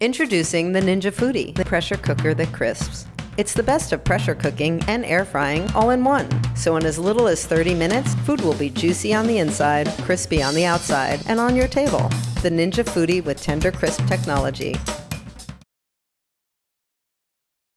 Introducing the Ninja Foodi, the pressure cooker that crisps. It's the best of pressure cooking and air frying all in one. So in as little as 30 minutes, food will be juicy on the inside, crispy on the outside, and on your table. The Ninja Foodi with Tender Crisp technology.